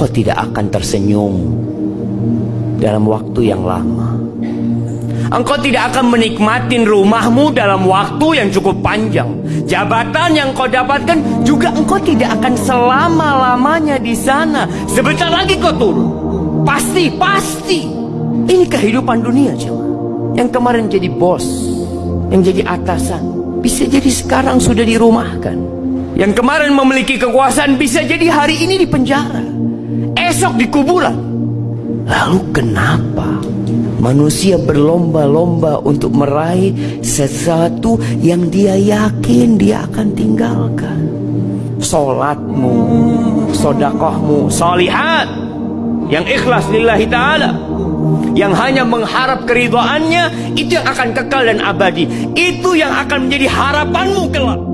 engkau tidak akan tersenyum dalam waktu yang lama. Engkau tidak akan menikmati rumahmu dalam waktu yang cukup panjang. Jabatan yang kau dapatkan juga engkau tidak akan selama-lamanya di sana. Sebentar lagi kau turun. Pasti, pasti. Ini kehidupan dunia, cuma. Yang kemarin jadi bos, yang jadi atasan, bisa jadi sekarang sudah dirumahkan. Yang kemarin memiliki kekuasaan bisa jadi hari ini di penjara. Esok di kuburan. Lalu kenapa manusia berlomba-lomba untuk meraih sesuatu yang dia yakin dia akan tinggalkan? Solatmu, sodakohmu, solihat yang ikhlas lillahi ta'ala yang hanya mengharap keridoannya itu yang akan kekal dan abadi itu yang akan menjadi harapanmu kelak